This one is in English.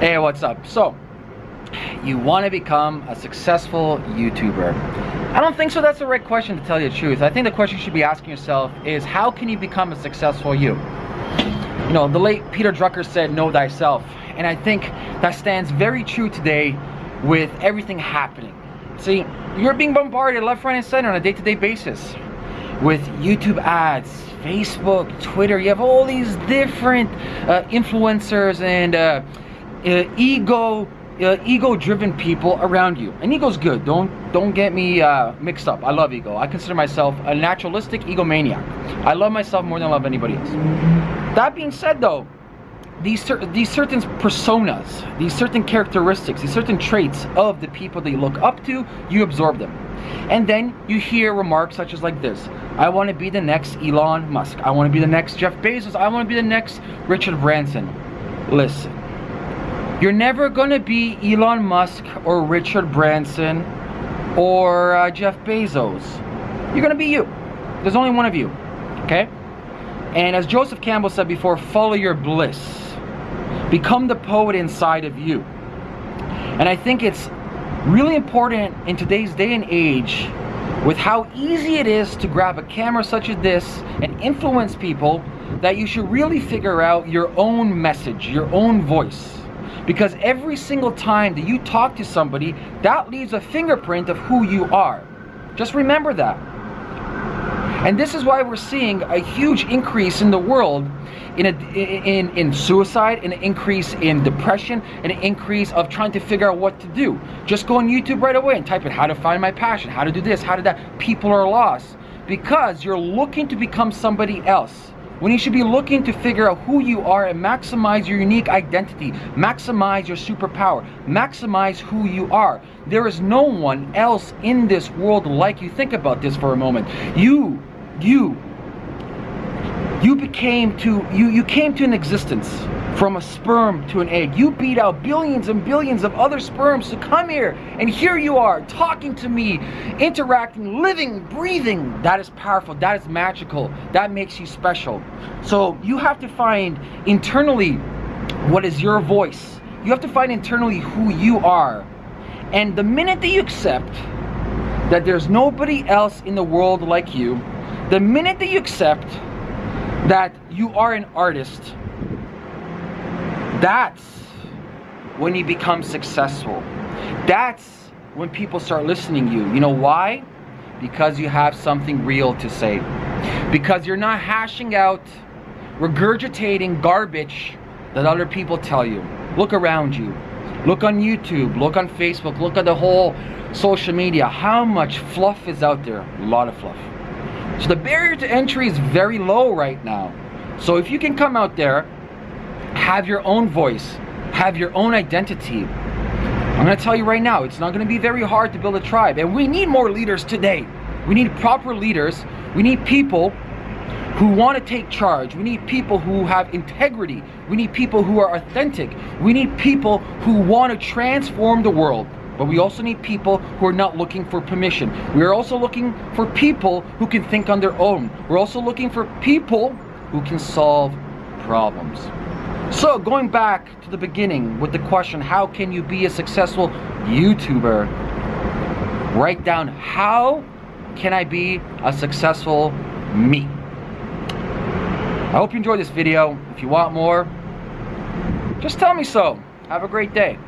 Hey, what's up? So, you want to become a successful YouTuber. I don't think so that's the right question to tell you the truth. I think the question you should be asking yourself is how can you become a successful you? You know, the late Peter Drucker said, know thyself. And I think that stands very true today with everything happening. See, you're being bombarded left, right, and center on a day-to-day -day basis with YouTube ads, Facebook, Twitter. You have all these different uh, influencers and uh, ego uh, ego-driven people around you. And ego's good. Don't don't get me uh, mixed up. I love ego. I consider myself a naturalistic egomaniac. I love myself more than I love anybody else. That being said, though, these cer these certain personas, these certain characteristics, these certain traits of the people that you look up to, you absorb them. And then you hear remarks such as like this. I want to be the next Elon Musk. I want to be the next Jeff Bezos. I want to be the next Richard Branson. Listen you're never gonna be Elon Musk or Richard Branson or uh, Jeff Bezos. You're gonna be you. There's only one of you, okay? And as Joseph Campbell said before, follow your bliss. Become the poet inside of you. And I think it's really important in today's day and age with how easy it is to grab a camera such as this and influence people that you should really figure out your own message, your own voice. Because every single time that you talk to somebody, that leaves a fingerprint of who you are. Just remember that. And this is why we're seeing a huge increase in the world in, a, in, in suicide, an increase in depression, an increase of trying to figure out what to do. Just go on YouTube right away and type in how to find my passion, how to do this, how to that. People are lost because you're looking to become somebody else when you should be looking to figure out who you are and maximize your unique identity, maximize your superpower, maximize who you are. There is no one else in this world like you. Think about this for a moment. You, you, you became to, you, you came to an existence from a sperm to an egg. You beat out billions and billions of other sperms to come here, and here you are, talking to me, interacting, living, breathing. That is powerful, that is magical, that makes you special. So you have to find internally what is your voice. You have to find internally who you are. And the minute that you accept that there's nobody else in the world like you, the minute that you accept that you are an artist, that's when you become successful. That's when people start listening to you. You know why? Because you have something real to say. Because you're not hashing out, regurgitating garbage that other people tell you. Look around you. Look on YouTube, look on Facebook, look at the whole social media. How much fluff is out there? A lot of fluff. So the barrier to entry is very low right now. So if you can come out there have your own voice, have your own identity. I'm gonna tell you right now, it's not gonna be very hard to build a tribe. And we need more leaders today. We need proper leaders. We need people who want to take charge. We need people who have integrity. We need people who are authentic. We need people who want to transform the world. But we also need people who are not looking for permission. We are also looking for people who can think on their own. We're also looking for people who can solve problems. So going back to the beginning with the question, how can you be a successful YouTuber? Write down, how can I be a successful me? I hope you enjoyed this video. If you want more, just tell me so. Have a great day.